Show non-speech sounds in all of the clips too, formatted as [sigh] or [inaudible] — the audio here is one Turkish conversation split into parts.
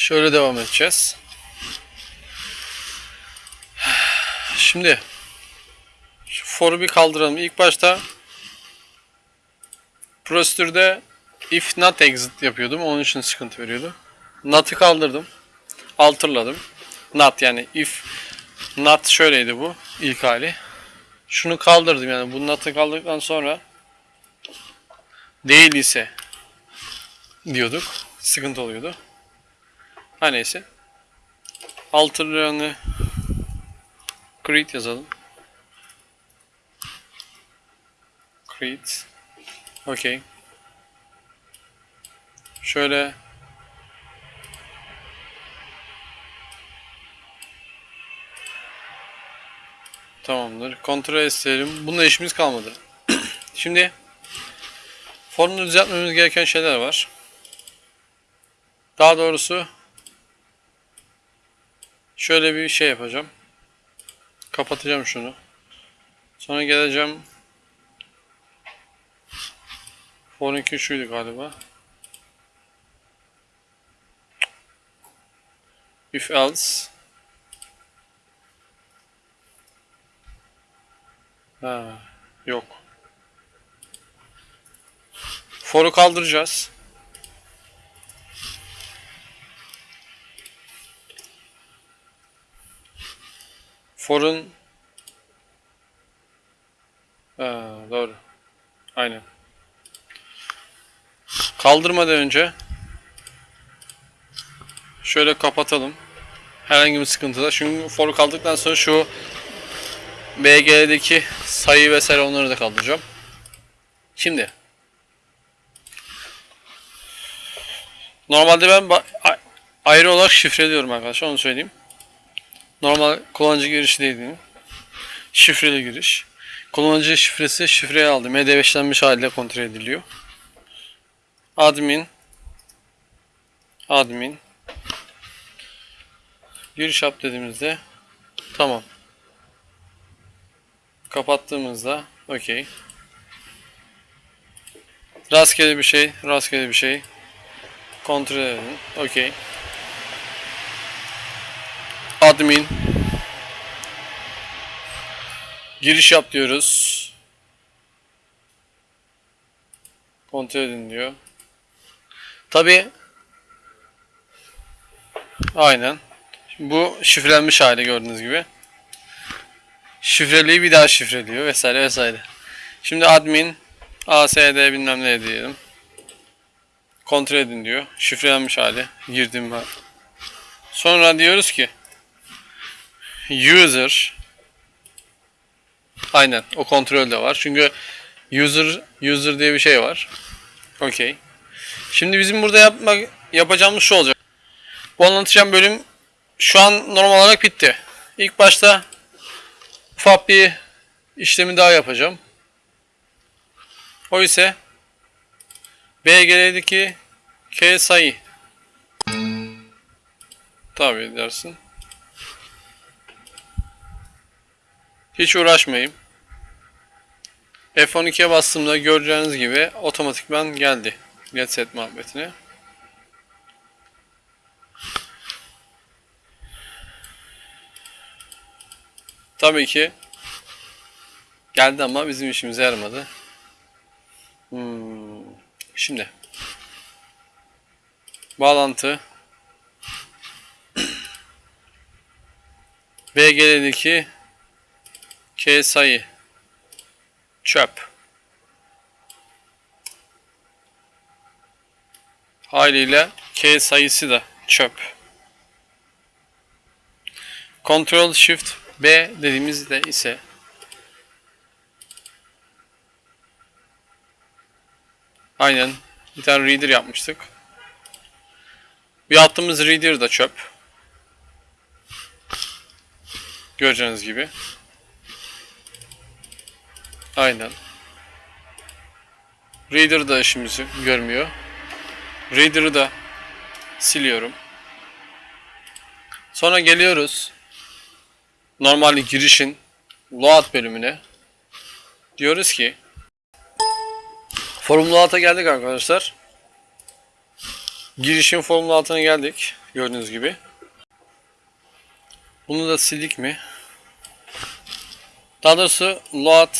Şöyle devam edeceğiz. Şimdi şu for'u bir kaldıralım. İlk başta prosedürde if not exit yapıyordum. Onun için sıkıntı veriyordu. Not'ı kaldırdım. Alterladım. Not yani if not şöyleydi bu ilk hali. Şunu kaldırdım yani bu not'ı kaldırdıktan sonra değil ise diyorduk. Sıkıntı oluyordu. Her neyse. Alter'larını create yazalım. Create. Okay. Şöyle Tamamdır. Kontrol isteyelim. Bununla işimiz kalmadı. [clears throat] Şimdi formunu düzeltmemiz gereken şeyler var. Daha doğrusu şöyle bir şey yapacağım. Kapatacağım şunu. Sonra geleceğim. Form 2 şuydu galiba. If else Ha, yok. For'u kaldıracağız. For'un doğru. Aynen. Kaldırmadan önce şöyle kapatalım. Herhangi bir sıkıntıda. Çünkü for'u kaldırdıktan sonra şu BG'deki sayı vesaire onları da kaldıracağım. Şimdi Normalde ben ayrı olarak şifreliyorum arkadaşlar onu söyleyeyim. Normal kullanıcı girişi değil benim. Şifreli giriş. Kullanıcı şifresi şifreye aldım. MD5'lenmiş haliyle kontrol ediliyor. Admin Admin Giriş yap dediğimizde tamam. Kapattığımızda okey. Rastgele bir şey, rastgele bir şey. Kontrol edelim. Okey. Admin. Giriş yap diyoruz. Kontrol edin diyor. Tabi Aynen. Bu şifrelenmiş hali gördüğünüz gibi. Şifreliği bir daha şifreliyor vesaire vesaire. Şimdi admin ASD bilmem ne diyelim. Kontrol edin diyor. Şifrelenmiş hali. Girdim ben. Sonra diyoruz ki user aynen o kontrol de var. Çünkü user user diye bir şey var. Okey. Şimdi bizim burada yapmak yapacağımız şu olacak. Bu anlatacağım bölüm şu an normal olarak bitti. İlk başta ufak bir işlemi daha yapacağım. O ise BGL'deki K sayı tabi dersin. Hiç uğraşmayayım. F12'ye bastığımda göreceğiniz gibi otomatikman geldi. Get set muhabbetine. Tabii ki geldi ama bizim işimize yaramadı. Hmm. Şimdi bağlantı [clears throat] BG'deki K sayı çöp haliyle K sayısı da çöp. Ctrl Shift B dediğimizde ise aynen bir tane reader yapmıştık. Bir attığımız reader da çöp. Göreceğiniz gibi. Aynen. Reader da işimizi görmüyor. Reader'ı da siliyorum. Sonra geliyoruz normal girişin load bölümüne diyoruz ki forum load'a geldik arkadaşlar. Girişin formül altına geldik. Gördüğünüz gibi. Bunu da sildik mi? Daha doğrusu load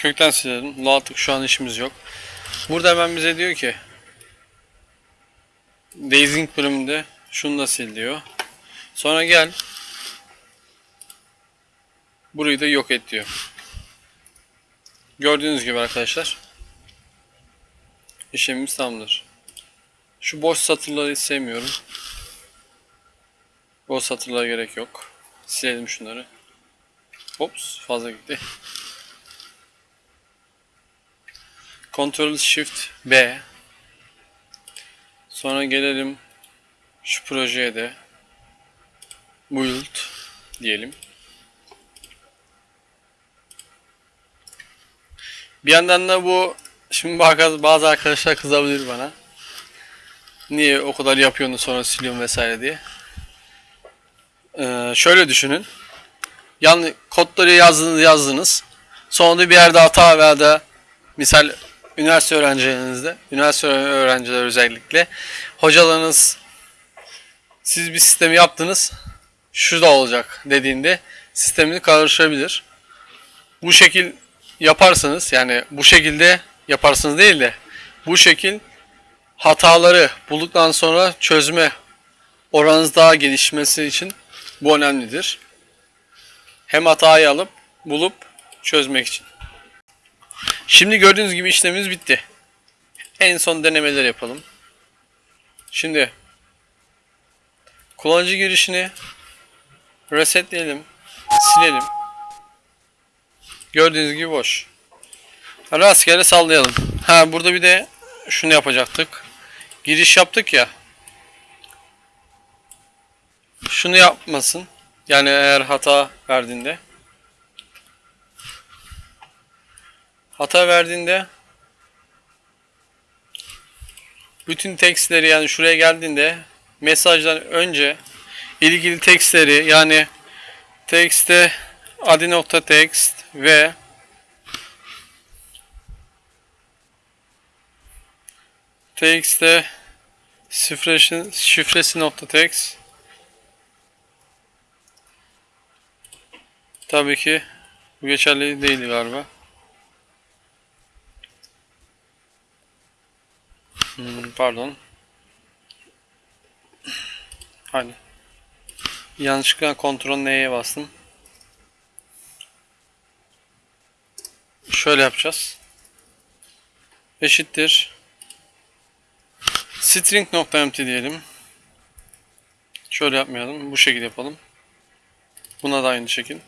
kökten silelim. Load'lık şu an işimiz yok. Burada hemen bize diyor ki Dazing bölümünde şunu da sil diyor. Sonra gel burayı da yok et diyor. Gördüğünüz gibi arkadaşlar işlemimiz tamamdır. Şu boş satırları sevmiyorum. Boş satırlara gerek yok. Silelim şunları. Ops fazla gitti. Ctrl Shift B. Sonra gelelim şu projeye de build diyelim. Bir yandan da bu şimdi bazı arkadaşlar kızabilir bana. Niye o kadar yapıyorsun sonra siliyorsun vesaire diye. Ee, şöyle düşünün. Yani kodları yazdınız yazdınız. Sonra da bir yerde hata veya da misal üniversite öğrencilerinizde, üniversite öğrenciler özellikle hocalarınız siz bir sistemi yaptınız şu da olacak dediğinde sistemini karıştırabilir. Bu şekil yaparsanız yani bu şekilde yaparsınız değil de bu şekil hataları bulduktan sonra çözme oranınız daha gelişmesi için bu önemlidir. Hem hatayı alıp bulup çözmek için. Şimdi gördüğünüz gibi işlemimiz bitti. En son denemeler yapalım. Şimdi kullanıcı girişini resetleyelim, silelim. Gördüğünüz gibi boş. Rastgele sallayalım. Ha burada bir de şunu yapacaktık. Giriş yaptık ya. Şunu yapmasın. Yani eğer hata verdiğinde. Hata verdiğinde bütün tekstleri yani şuraya geldiğinde mesajdan önce ilgili tekstleri yani tekste adi.text ve txt'te şifresi, şifresi nokta text tabii ki bu geçerli değil galiba. Hmm, pardon. Hani yanlışlıkla kontrol neye bastım. Şöyle yapacağız. Eşittir. String nokta empty diyelim. Şöyle yapmayalım. Bu şekilde yapalım. Buna da aynı şekil.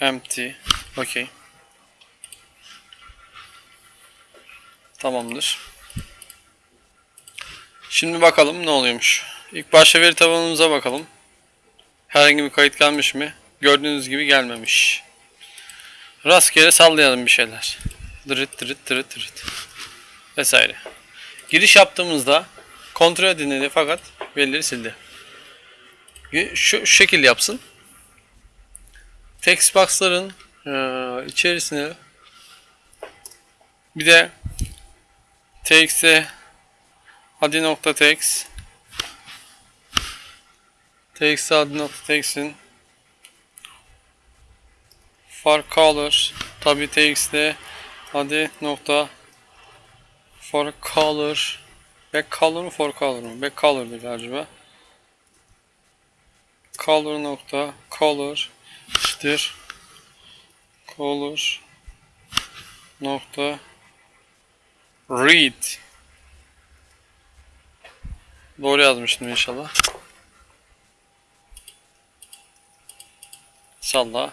Empty. Okay. Tamamdır. Şimdi bakalım ne oluyormuş. İlk başta veri tabanımıza bakalım. Herhangi bir kayıt gelmiş mi? Gördüğünüz gibi gelmemiş. Rastgele sallayalım bir şeyler. Dırıt dırıt dırıt dırıt. Vesaire. Giriş yaptığımızda kontrol edildi fakat verileri sildi. Şu, şu şekil yapsın. Text box'ların e, içerisine bir de tx'e adi.txt txt adi.text'in for color tabi tx'de adi nokta for color back color mu for color mu back color'dı galiba. Color nokta color eşittir color nokta read doğru yazmıştım inşallah. Salla.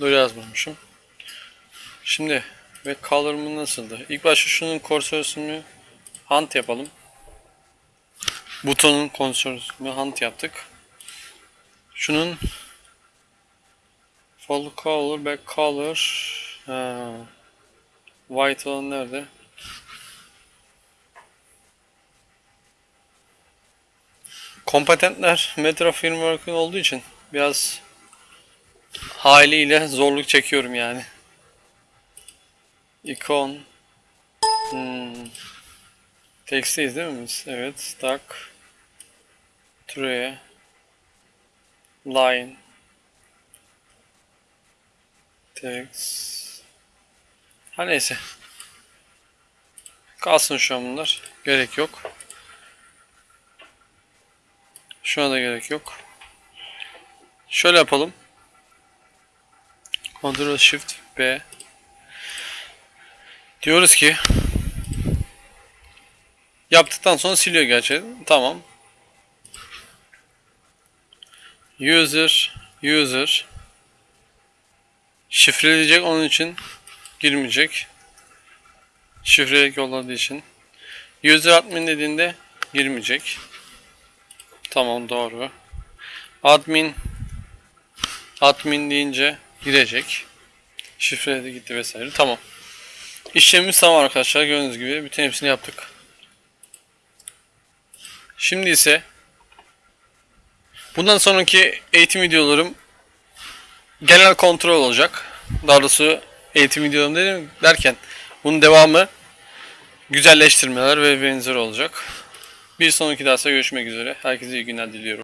Doğru yazmamışım. Şimdi ve color'ımı nasıldı? İlk başta şunun kursörünü hunt yapalım. Butonun kursörünü hunt yaptık. Şunun Full color, back color. Ha. White olan nerede? Kompetentler Metro Framework'ın olduğu için biraz haliyle zorluk çekiyorum yani. İkon. Hmm. Text'teyiz değil mi biz? Evet. Stack. Tree. Line. Text. Ha neyse. Kalsın şu an bunlar. Gerek yok. Şuna da gerek yok. Şöyle yapalım. Ctrl Shift B. Diyoruz ki yaptıktan sonra siliyor gerçi. Tamam. User user şifreleyecek onun için girmeyecek. Şifrelik yolladığı için. User admin dediğinde girmeyecek. Tamam doğru. Admin admin deyince girecek. Şifreledi gitti vesaire. Tamam. İşlemimiz tamam arkadaşlar. Gördüğünüz gibi bütün hepsini yaptık. Şimdi ise bundan sonraki eğitim videolarım genel kontrol olacak. Daha doğrusu eğitim videolarım dedim derken bunun devamı güzelleştirmeler ve benzeri olacak. Bir sonraki derste görüşmek üzere. Herkese iyi günler diliyorum.